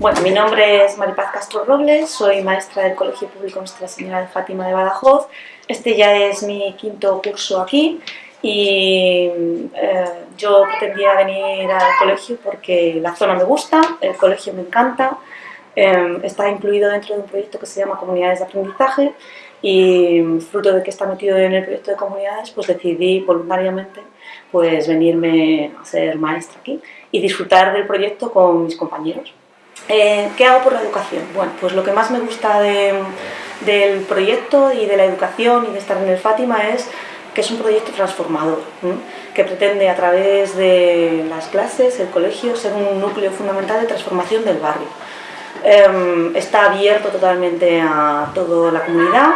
Bueno, mi nombre es Maripaz Castro Robles, soy maestra del Colegio Público Nuestra Señora de Fátima de Badajoz. Este ya es mi quinto curso aquí y eh, yo pretendía venir al colegio porque la zona me gusta, el colegio me encanta, eh, está incluido dentro de un proyecto que se llama Comunidades de Aprendizaje y fruto de que está metido en el proyecto de comunidades, pues decidí voluntariamente pues venirme a ser maestra aquí y disfrutar del proyecto con mis compañeros. Eh, ¿Qué hago por la educación? Bueno, pues lo que más me gusta del proyecto y de la educación y de estar en el Fátima es que es un proyecto transformador, que pretende a través de las clases, el colegio, ser un núcleo fundamental de transformación del barrio. Em, está abierto totalmente a toda la comunidad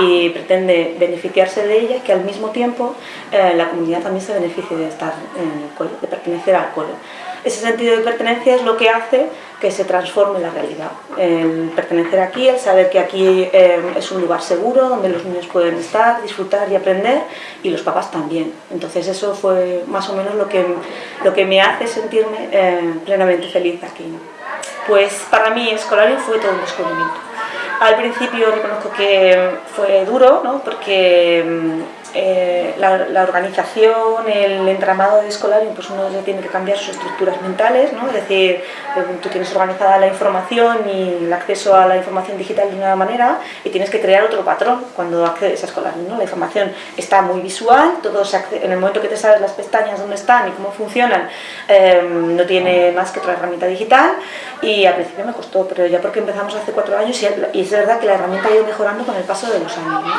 y pretende beneficiarse de ella, que al mismo tiempo eh, la comunidad también se beneficie de estar en el cole, de pertenecer al cole. Ese sentido de pertenencia es lo que hace que se transforme la realidad. El pertenecer aquí, el saber que aquí eh, es un lugar seguro, donde los niños pueden estar, disfrutar y aprender, y los papás también. Entonces eso fue más o menos lo que, lo que me hace sentirme eh, plenamente feliz aquí. Pues para mí Escolario fue todo un descubrimiento. Al principio reconozco que fue duro, ¿no? porque mm, eh, la, organización, el entramado de escolar, pues uno ya tiene que cambiar sus estructuras mentales, ¿no? es decir, eh, tú tienes organizada la información y el acceso a la información digital de una manera y tienes que crear otro patrón cuando accedes a escolar. ¿no? La información está muy visual, todo en el momento que te sabes las pestañas dónde están y cómo funcionan, em, no tiene más que otra herramienta digital y al principio me costó, pero ya porque empezamos hace cuatro años y, y es verdad que la herramienta ha ido mejorando con el paso de los años.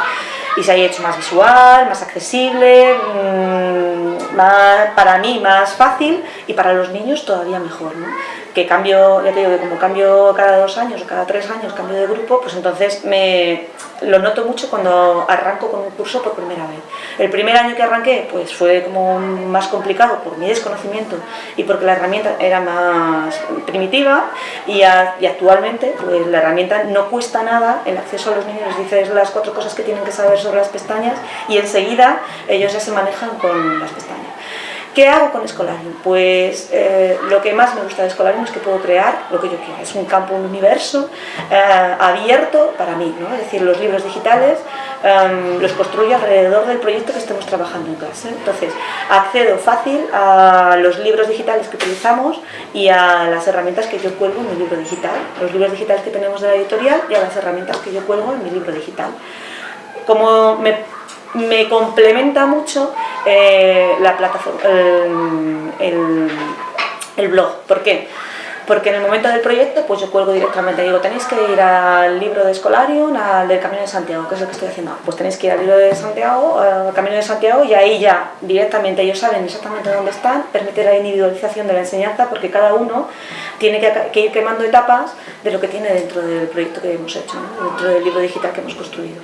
Y se haya hecho más visual, más accesible, mm, más, para mí más fácil y para los niños todavía mejor. ¿no? Que cambio, ya te digo que como cambio cada dos años o cada tres años, cambio de grupo, pues entonces me, lo noto mucho cuando arranco con un curso por primera vez. El primer año que arranqué pues fue como más complicado por mi desconocimiento y porque la herramienta era más primitiva y, actualmente pues la herramienta no cuesta nada el acceso a los niños, les dices las cuatro cosas que tienen que saber sobre las pestañas y enseguida ellos ya se manejan con las pestañas. ¿Qué hago con Escolarium? Pues eh, lo que más me gusta de Escolarium es que puedo crear lo que yo quiera. Es un campo, un universo eh, abierto para mí, ¿no? Es decir, los libros digitales em, los construyo alrededor del proyecto que estemos trabajando en clase. Entonces, accedo fácil a los libros digitales que utilizamos y a las herramientas que yo cuelgo en mi libro digital. Los libros digitales que tenemos de la editorial y a las herramientas que yo cuelgo en mi libro digital. Como me me complementa mucho eh, la plataforma, el, blog. ¿Por qué? Porque en el momento del proyecto pues yo cuelgo directamente, digo, tenéis que ir al libro de Escolarium, al del Camino de Santiago, que es lo que estoy haciendo. Pues tenéis que ir al libro de Santiago, al Camino de Santiago y ahí ya directamente ellos saben exactamente dónde están, permite la individualización de la enseñanza porque cada uno tiene que, ir quemando etapas de lo que tiene dentro del proyecto que hemos hecho, dentro del libro digital que hemos construido.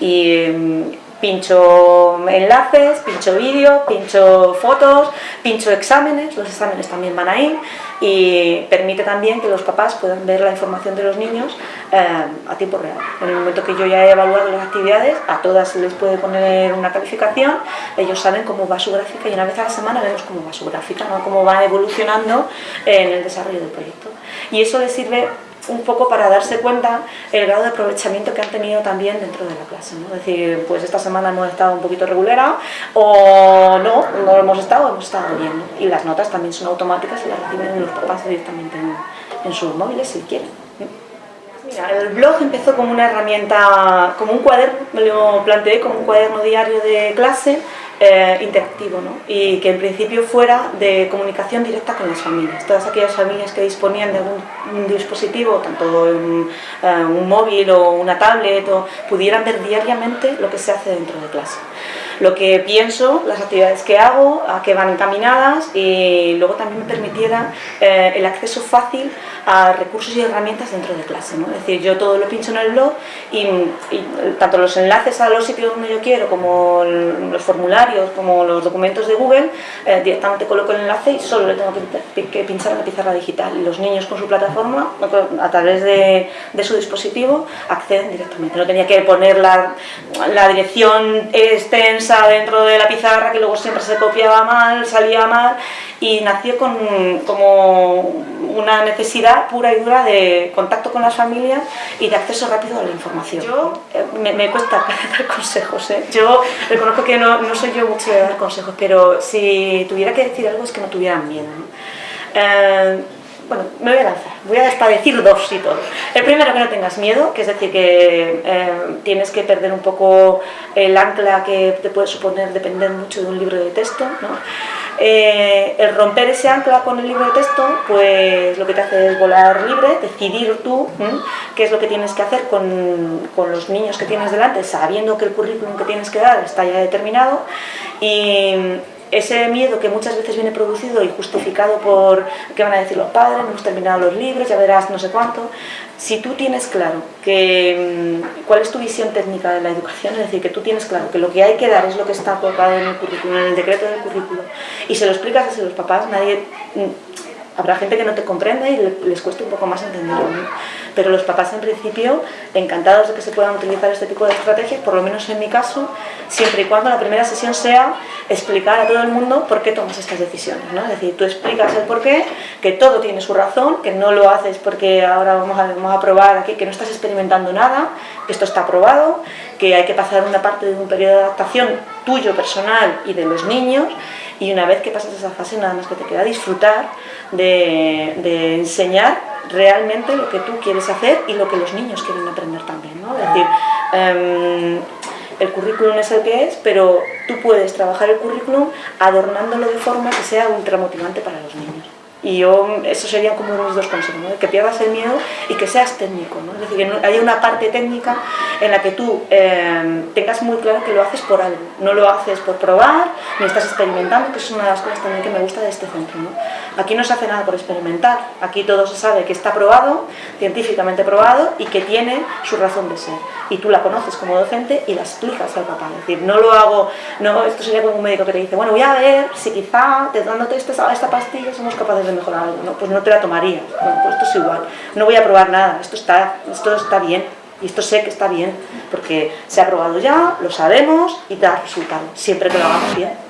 Y pincho enlaces, pincho vídeo, pincho fotos, pincho exámenes, los exámenes también van ahí y permite también que los papás puedan ver la información de los niños eh, a tiempo real. En el momento que yo ya he evaluado las actividades, a todas se les puede poner una calificación, ellos saben cómo va su gráfica y una vez a la semana vemos cómo va su gráfica, cómo va evolucionando en el desarrollo del proyecto. Y eso les sirve un poco para darse cuenta el grado de aprovechamiento que han tenido también dentro de la clase. ¿no? Es decir, pues esta semana hemos estado un poquito regulera o no, no hemos estado, hemos estado bien. Y las notas también son automáticas y las reciben los papás directamente en, en sus móviles si quieren. El blog empezó como una herramienta, como un cuaderno, me lo planteé como un cuaderno diario de clase eh, interactivo ¿no? y que en principio fuera de comunicación directa con las familias. Todas aquellas familias que disponían de algún dispositivo, tanto un, eh, un móvil o una tablet, o pudieran ver diariamente lo que se hace dentro de clase lo que pienso, las actividades que hago, a qué van encaminadas y luego también me permitiera eh, el acceso fácil a recursos y herramientas dentro de clase. ¿no? Es decir, yo todo lo pincho en el blog y, tanto los enlaces a los sitios donde yo quiero como los formularios, como los documentos de Google, eh, directamente coloco el enlace y solo le tengo que, pinchar en la pizarra digital. Y los niños con su plataforma, a través de, su dispositivo, acceden directamente. No tenía que poner la, la dirección extensa prensa dentro de la pizarra que luego siempre se copiaba mal, salía mal y nació con como una necesidad pura y dura de contacto con las familias y de acceso rápido a la información. Yo, eh, me, cuesta dar consejos, ¿eh? yo reconozco que no, no, soy yo mucho de dar consejos, pero si tuviera que decir algo es que no tuvieran miedo. Eh, bueno, me voy a lanzar, voy a hasta decir dos y todo. El primero, que no tengas miedo, que es decir, que eh, tienes que perder un poco el ancla que te puede suponer depender mucho de un libro de texto, ¿no? Eh, el romper ese ancla con el libro de texto, pues lo que te hace es volar libre, decidir tú qué es lo que tienes que hacer con, con, los niños que tienes delante, sabiendo que el currículum que tienes que dar está ya determinado y ese miedo que muchas veces viene producido y justificado por qué van a decir los padres, no hemos terminado los libros, ya verás no sé cuánto, si tú tienes claro que, mm, cuál es tu visión técnica de la educación, es decir, que tú tienes claro que lo que hay que dar es lo que está colocado en el currículum, en el decreto del currículo, y se lo explicas a los papás, nadie mm, habrá gente que no te comprenda y les cueste un poco más entenderlo, pero los papás en principio encantados de que se puedan utilizar este tipo de estrategias, por lo menos en mi caso, siempre y cuando la primera sesión sea explicar a todo el mundo por qué tomas estas decisiones, ¿no? es decir, tú explicas el por qué, que todo tiene su razón, que no lo haces porque ahora vamos a, vamos a probar aquí, que no estás experimentando nada, que esto está probado, que hay que pasar una parte de un periodo de adaptación tuyo personal y de los niños, y una vez que pasas esa fase nada más que te queda disfrutar de, enseñar realmente lo que tú quieres hacer y lo que los niños quieren aprender también, ¿no? Es decir, em, el currículum es el que es, pero tú puedes trabajar el currículum adornándolo de forma que sea ultra motivante para los niños. Y yo, eso serían como mis dos consejos, que pierdas el miedo y que seas técnico, ¿no? es decir, que haya una parte técnica en la que tú eh, tengas muy claro que lo haces por algo, no lo haces por probar, ni estás experimentando, que es una de las cosas también que me gusta de este centro. Aquí no se hace nada por experimentar, aquí todo se sabe que está probado, científicamente probado y que tiene su razón de ser. Y tú la conoces como docente y la explicas al papá, es decir, no lo hago, no, esto sería como un médico que te dice, bueno, voy a ver si quizá dándote esta, esta pastilla somos capaces de mejorar algo, ¿no? pues no te la tomaría, bueno, pues esto es igual, no voy a probar nada, esto está, esto está bien, y esto sé que está bien, porque se ha probado ya, lo sabemos y da resultado, siempre que lo hagamos bien.